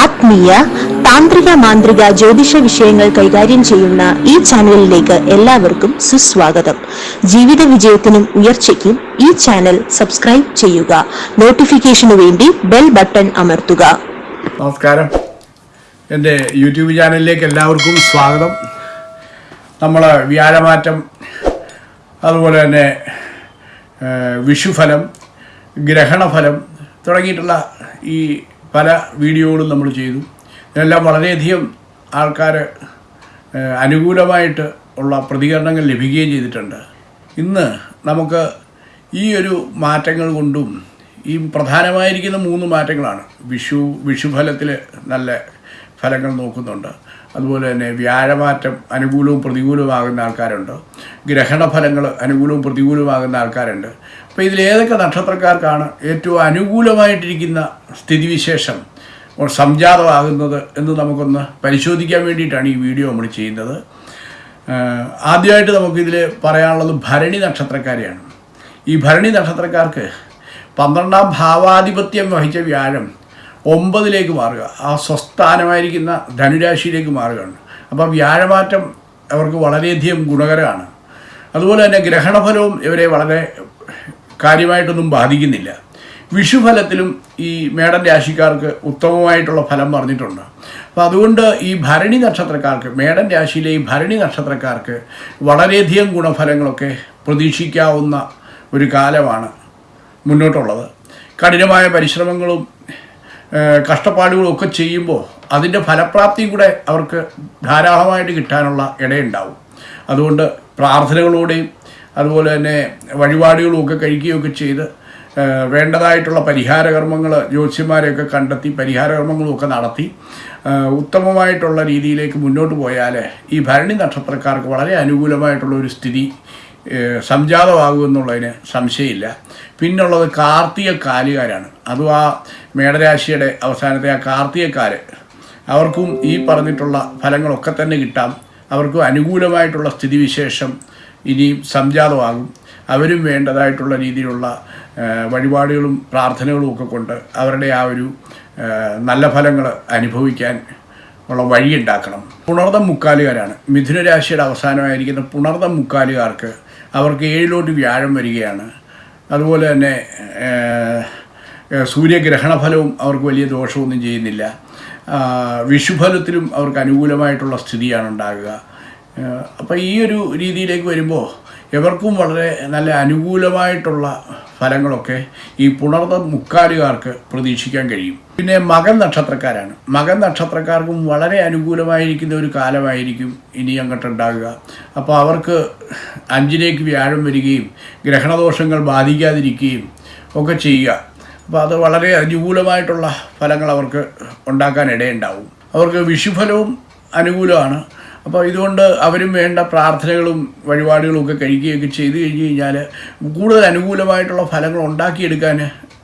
ആത്മീയ താന്ത്രിക മാന്ത്രിക ജ്യോതിഷ വിഷയങ്ങൾ കൈകാര്യം ചെയ്യുന്ന ഈ ചാനലിലേക്ക് എല്ലാവർക്കും സുസ്വാഗതം. ജീവിത വിജയത്തിനും ഉയർച്ചയ്ക്കും ഈ ചാനൽ സബ്സ്ക്രൈബ് ചെയ്യുക. നോട്ടിഫിക്കേഷനു വേണ്ടി ബെൽ ബട്ടൺ അമർത്തുക. നമസ്കാരം. എന്റെ യൂട്യൂബ് ചാനലിലേക്ക് എല്ലാവർക്കും സ്വാഗതം. നമ്മൾ വ്യാഴമാറ്റം അതുപോലെ തന്നെ വിഷുഫലം ഗ്രഹണഫലം തുടങ്ങിയിട്ടുള്ള ഈ പല വീഡിയോകളും നമ്മൾ ചെയ്തു. ഇതെല്ലാം വളരെയധികം ആൾക്കാർ അനുകൂലമായിട്ട് ഉള്ള പ്രതികരണങ്ങൾ ലഭിക്കുകയും ചെയ്തിട്ടുണ്ട്. ഇന്ന് നമുക്ക് ഈ ഒരു മാറ്റങ്ങൾ കൊണ്ടും ഈ പ്രധാനമായിരിക്കുന്ന മൂന്ന് മാറ്റങ്ങളാണ് വിഷു വിഷുഫലത്തിൽ നല്ല ഫലങ്ങൾ നോക്കുന്നുണ്ട്. അതുപോലെ തന്നെ വ്യാഴമാറ്റം അനുകൂലവും പ്രതികൂലവുമാകുന്ന ആൾക്കാരുണ്ട്? ഗ്രഹണഫലങ്ങൾ അനുകൂലവും പ്രതികൂലവുമാകുന്ന ആൾക്കാരുണ്ട്. അപ്പോൾ ഇതിലേതൊക്കെ നക്ഷത്രക്കാർക്കാണ് ഏറ്റവും അനുകൂലമായിട്ടിരിക്കുന്ന സ്ഥിതിവിശേഷം സംജാതമാകുന്നത് എന്ന് നമുക്കൊന്ന് പരിശോധിക്കാൻ വേണ്ടിയിട്ടാണ് ഈ വീഡിയോ നമ്മൾ ചെയ്യുന്നത്. ആദ്യമായിട്ട് നമുക്കിതിൽ പറയാനുള്ളത് ഭരണി നക്ഷത്രക്കാരെയാണ്. ഈ ഭരണി നക്ഷത്രക്കാർക്ക് പന്ത്രണ്ടാം ഭാവാധിപത്യം വഹിച്ച വ്യാഴം ഒമ്പതിലേക്ക് മാറുക. ആ സ്വസ്ഥാനമായിരിക്കുന്ന ധനുരാശിയിലേക്ക് മാറുകയാണ്. അപ്പോൾ വ്യാഴമാറ്റം അവർക്ക് വളരെയധികം ഗുണകരമാണ്. അതുപോലെ തന്നെ ഗ്രഹണഫലവും ഇവരെ വളരെ കാര്യമായിട്ടൊന്നും ബാധിക്കുന്നില്ല. വിഷുഫലത്തിലും ഈ മേടൻ രാശിക്കാർക്ക് ഉത്തമമായിട്ടുള്ള ഫലം പറഞ്ഞിട്ടുണ്ട്. അപ്പോൾ അതുകൊണ്ട് ഈ ഭരണി നക്ഷത്രക്കാർക്ക് മേടൻ രാശിയിലെ ഈ ഭരണി നക്ഷത്രക്കാർക്ക് വളരെയധികം ഗുണഫലങ്ങളൊക്കെ പ്രതീക്ഷിക്കാവുന്ന ഒരു കാലമാണ് മുന്നോട്ടുള്ളത്. കഠിനമായ പരിശ്രമങ്ങളും കഷ്ടപ്പാടുകളും ഒക്കെ ചെയ്യുമ്പോൾ അതിന്റെ ഫലപ്രാപ്തിയും കൂടെ അവർക്ക് ധാരാളമായിട്ട് കിട്ടാനുള്ള ഇടയുണ്ടാവും. അതുകൊണ്ട് പ്രാർത്ഥനകളോടെയും അതുപോലെ തന്നെ വഴിപാടുകളും ഒക്കെ കഴിക്കുകയൊക്കെ ചെയ്ത് വേണ്ടതായിട്ടുള്ള പരിഹാരകർമ്മങ്ങൾ ജ്യോത്സ്യന്മാരെയൊക്കെ കണ്ടെത്തി പരിഹാരകർമ്മങ്ങളുമൊക്കെ നടത്തി ഉത്തമമായിട്ടുള്ള രീതിയിലേക്ക് മുന്നോട്ട് പോയാൽ ഈ ഭരണി നക്ഷത്രക്കാർക്ക് വളരെ അനുകൂലമായിട്ടുള്ള ഒരു സ്ഥിതി സംജാതമാകുമെന്നുള്ളതിന് സംശയമില്ല. പിന്നുള്ളത് കാർത്തിക കാലുകാരാണ് അതും ആ മേടരാശിയുടെ അവസാനത്തെ ആ കാർത്തികക്കാര്. അവർക്കും ഈ പറഞ്ഞിട്ടുള്ള ഫലങ്ങളൊക്കെ തന്നെ കിട്ടാം. അവർക്കും അനുകൂലമായിട്ടുള്ള സ്ഥിതിവിശേഷം ഇനിയും സംജാതമാകും. അവരും വേണ്ടതായിട്ടുള്ള രീതിയിലുള്ള വഴിപാടുകളും പ്രാർത്ഥനകളും ഒക്കെ കൊണ്ട് അവരുടെ ആ ഒരു നല്ല ഫലങ്ങൾ അനുഭവിക്കാൻ ഉള്ള വഴിയുണ്ടാക്കണം. പുണർദം മുക്കാലുകാരാണ്. മിഥുനരാശിയുടെ അവസാനമായിരിക്കുന്ന പുണർദം മുക്കാലുകാർക്ക് അവർക്ക് ഏഴിലോട്ട് വ്യാഴം വരികയാണ്. അതുപോലെ തന്നെ സൂര്യഗ്രഹണ ഫലവും സൂര്യഗ്രഹണഫലവും അവർക്ക് വലിയ ദോഷമൊന്നും ചെയ്യുന്നില്ല. വിഷുഫലത്തിലും അവർക്ക് അനുകൂലമായിട്ടുള്ള സ്ഥിതിയാണ് ഉണ്ടാകുക. അപ്പോൾ ഈ ഒരു രീതിയിലേക്ക് വരുമ്പോൾ എവർക്കും വളരെ നല്ല അനുകൂലമായിട്ടുള്ള ഫലങ്ങളൊക്കെ ഈ പുണർന്ന മുക്കാലുകാർക്ക് പ്രതീക്ഷിക്കാൻ കഴിയും. പിന്നെ മകൻ നക്ഷത്രക്കാരാണ്. മകൻ നക്ഷത്രക്കാർക്കും വളരെ അനുകൂലമായിരിക്കുന്ന ഒരു കാലമായിരിക്കും ഇനി അങ്ങോട്ട് ഉണ്ടാകുക. അപ്പോൾ അവർക്ക് അഞ്ചിലേക്ക് വ്യാഴം വരികയും ഗ്രഹണദോഷങ്ങൾ ബാധിക്കാതിരിക്കുകയും ഒക്കെ ചെയ്യുക. അപ്പോൾ അത് വളരെ അനുകൂലമായിട്ടുള്ള ഫലങ്ങൾ അവർക്ക് ഉണ്ടാക്കാൻ ഇടയുണ്ടാവും അവർക്ക് വിഷുഫലവും അനുകൂലമാണ്. അപ്പോൾ ഇതുകൊണ്ട് അവരും വേണ്ട പ്രാർത്ഥനകളും വഴിപാടുകളും ഒക്കെ കഴിക്കുകയൊക്കെ ചെയ്തു കഴിഞ്ഞ് കഴിഞ്ഞാൽ കൂടുതൽ അനുകൂലമായിട്ടുള്ള ഫലങ്ങൾ ഉണ്ടാക്കിയെടുക്കാൻ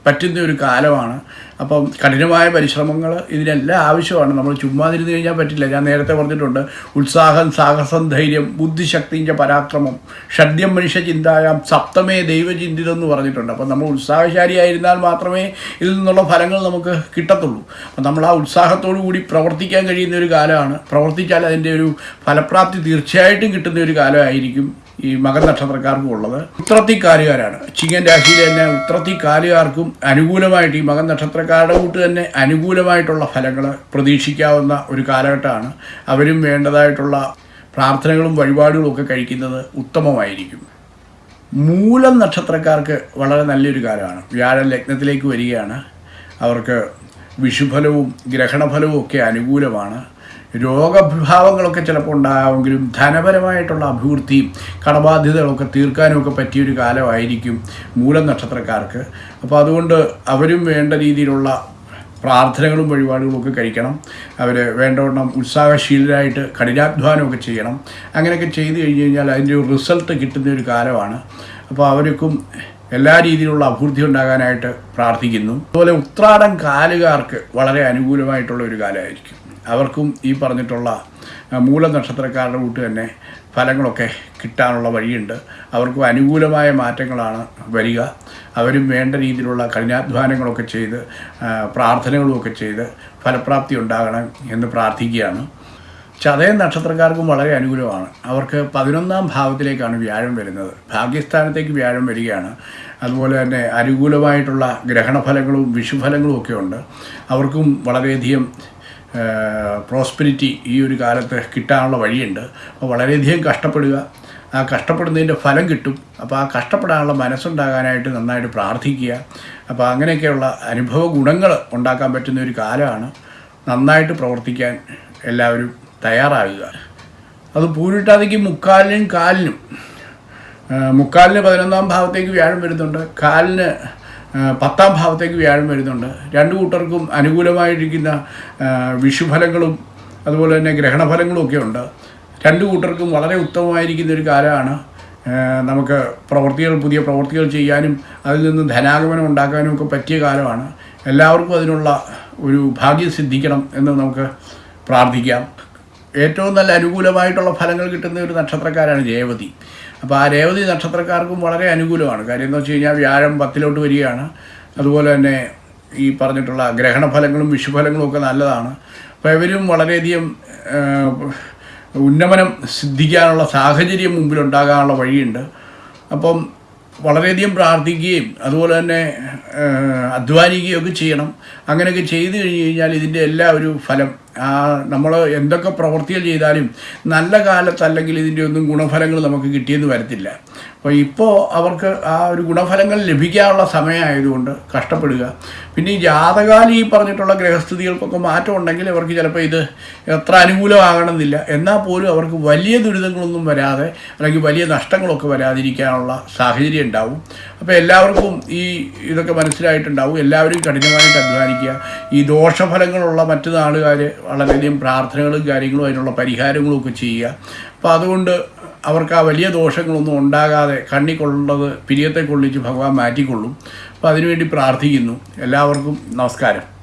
പറ്റുന്ന ഒരു കാലമാണ്. അപ്പം കഠിനമായ പരിശ്രമങ്ങൾ ഇതിനെല്ലാം ആവശ്യമാണ്. നമ്മൾ ചുമ്മാതിരുന്ന് കഴിഞ്ഞാൽ പറ്റില്ല. ഞാൻ നേരത്തെ പറഞ്ഞിട്ടുണ്ട് ഉത്സാഹം സാഹസം ധൈര്യം ബുദ്ധിശക്തിന്റെ പരാക്രമം ഷഡ്യം മനുഷ്യ ചിന്തായാം സപ്തമേ ദൈവചിന്തിതം എന്ന് പറഞ്ഞിട്ടുണ്ട്. അപ്പം നമ്മൾ ഉത്സാഹശാലിയായിരുന്നാൽ മാത്രമേ ഇതിൽ നിന്നുള്ള ഫലങ്ങൾ നമുക്ക് കിട്ടത്തുള്ളൂ. അപ്പം നമ്മൾ ആ ഉത്സാഹത്തോടു കൂടി പ്രവർത്തിക്കാൻ കഴിയുന്ന ഒരു കാലമാണ്. പ്രവർത്തിച്ചാൽ അതിന്റെ ഒരു ഫലപ്രാപ്തി തീർച്ചയായിട്ടും കിട്ടുന്ന ഒരു കാലമായിരിക്കും. ഈ മകൻ നക്ഷത്രക്കാർക്കും ഉള്ളത്. ഉത്രത്തിക്കാലുകാരാണ്. ചിങ്ങൻ രാശിയിൽ തന്നെ ഉത്രത്തിക്കാലുകാർക്കും അനുകൂലമായിട്ട് ഈ മകൻ നക്ഷത്രക്കാരുടെ കൂട്ട് തന്നെ അനുകൂലമായിട്ടുള്ള ഫലങ്ങൾ പ്രതീക്ഷിക്കാവുന്ന ഒരു കാലഘട്ടമാണ്. അവരും വേണ്ടതായിട്ടുള്ള പ്രാർത്ഥനകളും വഴിപാടുകളും ഒക്കെ കഴിക്കുന്നത് ഉത്തമമായിരിക്കും. മൂലം നക്ഷത്രക്കാർക്ക് വളരെ നല്ലൊരു കാലമാണ്. വ്യാഴം ലഗ്നത്തിലേക്ക് വരികയാണ്. അവർക്ക് വിഷുഫലവും ഗ്രഹണഫലവും ഒക്കെ അനുകൂലമാണ്. രോഗവിഭാവങ്ങളൊക്കെ ചിലപ്പോൾ ഉണ്ടാകുമെങ്കിലും ധനപരമായിട്ടുള്ള അഭിവൃദ്ധിയും കടബാധ്യതകളൊക്കെ തീർക്കാനുമൊക്കെ പറ്റിയൊരു കാലമായിരിക്കും മൂലം നക്ഷത്രക്കാർക്ക്. അപ്പോൾ അതുകൊണ്ട് അവരും വേണ്ട രീതിയിലുള്ള പ്രാർത്ഥനകളും വഴിപാടുകളും ഒക്കെ കഴിക്കണം. അവർ വേണ്ടവണ്ണം ഉത്സാഹശീലരായിട്ട് കഠിനാധ്വാനമൊക്കെ ചെയ്യണം. അങ്ങനെയൊക്കെ ചെയ്തു കഴിഞ്ഞ് കഴിഞ്ഞാൽ അതിന്റെ ഒരു റിസൾട്ട് കിട്ടുന്ന ഒരു കാലമാണ്. അപ്പോൾ അവർക്കും എല്ലാ രീതിയിലുള്ള അഭിവൃദ്ധി ഉണ്ടാകാനായിട്ട് പ്രാർത്ഥിക്കുന്നു. അതുപോലെ ഉത്രാടം കാലുകാർക്ക് വളരെ അനുകൂലമായിട്ടുള്ള ഒരു കാലമായിരിക്കും. അവർക്കും ഈ പറഞ്ഞിട്ടുള്ള മൂലനക്ഷത്രക്കാരുടെ മൂല നക്ഷത്രക്കാരുടെ കൂട്ട് തന്നെ ഫലങ്ങളൊക്കെ കിട്ടാനുള്ള വഴിയുണ്ട്. അവർക്കും അനുകൂലമായ മാറ്റങ്ങളാണ് വരിക. അവരും വേണ്ട രീതിയിലുള്ള കഠിനാധ്വാനങ്ങളൊക്കെ ചെയ്ത് പ്രാർത്ഥനകളുമൊക്കെ ചെയ്ത് ഫലപ്രാപ്തി ഉണ്ടാകണം എന്ന് പ്രാർത്ഥിക്കുകയാണ്. ചതയ നക്ഷത്രക്കാർക്കും വളരെ അനുകൂലമാണ്. അവർക്ക് പതിനൊന്നാം ഭാവത്തിലേക്കാണ് വ്യാഴം വരുന്നത്. ഭാഗ്യസ്ഥാനത്തേക്ക് വ്യാഴം വരികയാണ്. അതുപോലെ തന്നെ അനുകൂലമായിട്ടുള്ള ഗ്രഹണഫലങ്ങളും വിഷുഫലങ്ങളും ഒക്കെ ഉണ്ട്. അവർക്കും വളരെയധികം പ്രോസ്പെരിറ്റി ഈ ഒരു കാലത്ത് കിട്ടാനുള്ള വഴിയുണ്ട്. അപ്പോൾ വളരെയധികം കഷ്ടപ്പെടുക. ആ കഷ്ടപ്പെടുന്നതിന്റെ ഫലം കിട്ടും. അപ്പോൾ ആ കഷ്ടപ്പെടാനുള്ള മനസ്സുണ്ടാകാനായിട്ട് നന്നായിട്ട് പ്രാർത്ഥിക്കുക. അപ്പോൾ അങ്ങനെയൊക്കെയുള്ള അനുഭവ ഗുണങ്ങൾ ഉണ്ടാക്കാൻ പറ്റുന്ന ഒരു കാലമാണ്. നന്നായിട്ട് പ്രവർത്തിക്കാൻ എല്ലാവരും തയ്യാറാകുക അത് പൂരിട്ടാതിക്ക് മുക്കാലിനും കാലിനും. മുക്കാലിന് പതിനൊന്നാം ഭാവത്തേക്ക് വ്യാഴം വരുന്നുണ്ട്. കാലിന് പത്താം ഭാവത്തേക്ക് വ്യാഴം വരുന്നുണ്ട്. രണ്ടു കൂട്ടർക്കും അനുകൂലമായിരിക്കുന്ന വിഷുഫലങ്ങളും അതുപോലെ തന്നെ ഗ്രഹണഫലങ്ങളും ഒക്കെ ഉണ്ട്. രണ്ടു കൂട്ടർക്കും വളരെ ഉത്തമമായിരിക്കുന്ന ഒരു കാലമാണ്. നമുക്ക് പ്രവൃത്തികൾ പുതിയ പ്രവൃത്തികൾ ചെയ്യാനും അതിൽ നിന്ന് ധനാഗമനം ഉണ്ടാക്കാനും ഒക്കെ പറ്റിയ കാലമാണ്. എല്ലാവർക്കും അതിനുള്ള ഒരു ഭാഗ്യം സിദ്ധിക്കണം എന്ന് നമുക്ക് പ്രാർത്ഥിക്കാം. ഏറ്റവും നല്ല അനുകൂലമായിട്ടുള്ള ഫലങ്ങൾ കിട്ടുന്ന ഒരു നക്ഷത്രക്കാരാണ് രേവതി അപ്പോൾ ആ രേവതി നക്ഷത്രക്കാർക്കും വളരെ അനുകൂലമാണ്. കാര്യം എന്ന് വെച്ച് കഴിഞ്ഞാൽ വ്യാഴം പത്തിലോട്ട് വരികയാണ്. അതുപോലെ തന്നെ ഈ പറഞ്ഞിട്ടുള്ള ഗ്രഹണഫലങ്ങളും വിഷുഫലങ്ങളും ഒക്കെ നല്ലതാണ്. അപ്പോൾ ഇവരും വളരെയധികം ഉന്നമനം സിദ്ധിക്കാനുള്ള സാഹചര്യം മുമ്പിലുണ്ടാകാനുള്ള വഴിയുണ്ട്. അപ്പം വളരെയധികം പ്രാർത്ഥിക്കുകയും അതുപോലെ തന്നെ അധ്വാനിക്കുകയും ഒക്കെ ചെയ്യണം. അങ്ങനെയൊക്കെ ചെയ്തു കഴിഞ്ഞ് കഴിഞ്ഞാൽ ഇതിന്റെ എല്ലാ ഒരു ഫലം നമ്മൾ എന്തൊക്കെ പ്രവൃത്തികൾ ചെയ്താലും നല്ല കാലത്തല്ലെങ്കിൽ ഇതിന്റെ ഒന്നും ഗുണഫലങ്ങൾ നമുക്ക് കിട്ടിയെന്ന് വരത്തില്ല. അപ്പോൾ ഇപ്പോൾ അവർക്ക് ആ ഒരു ഗുണഫലങ്ങൾ ലഭിക്കാനുള്ള സമയമായതുകൊണ്ട് കഷ്ടപ്പെടുക. പിന്നെ ഈ ജാതകാലി ഈ പറഞ്ഞിട്ടുള്ള ഗ്രഹസ്ഥിതികൾക്കൊക്കെ മാറ്റം ഉണ്ടെങ്കിൽ അവർക്ക് ചിലപ്പോൾ ഇത് എത്ര അനുകൂലമാകണമെന്നില്ല. എന്നാൽ പോലും അവർക്ക് വലിയ ദുരിതങ്ങളൊന്നും വരാതെ അല്ലെങ്കിൽ വലിയ നഷ്ടങ്ങളൊക്കെ വരാതിരിക്കാനുള്ള സാഹചര്യം ഉണ്ടാവും. അപ്പോൾ എല്ലാവർക്കും ഈ ഇതൊക്കെ മനസ്സിലായിട്ടുണ്ടാവും. എല്ലാവരും കഠിനമായിട്ട് അധ്വാനിക്കുക. ഈ ദോഷഫലങ്ങളുള്ള മറ്റു നാളുകാർ വളരെയധികം പ്രാർത്ഥനകളും കാര്യങ്ങളും അതിനുള്ള പരിഹാരങ്ങളും ഒക്കെ ചെയ്യുക. അപ്പോൾ അതുകൊണ്ട് അവർക്ക് ആ വലിയ ദോഷങ്ങളൊന്നും ഉണ്ടാകാതെ കണ്ണി കൊള്ളുന്നത് പിരിയത്തെ കൊള്ളിച്ച് ഭഗവാൻ മാറ്റിക്കൊള്ളും. അപ്പോൾ അതിനുവേണ്ടി പ്രാർത്ഥിക്കുന്നു. എല്ലാവർക്കും നമസ്കാരം.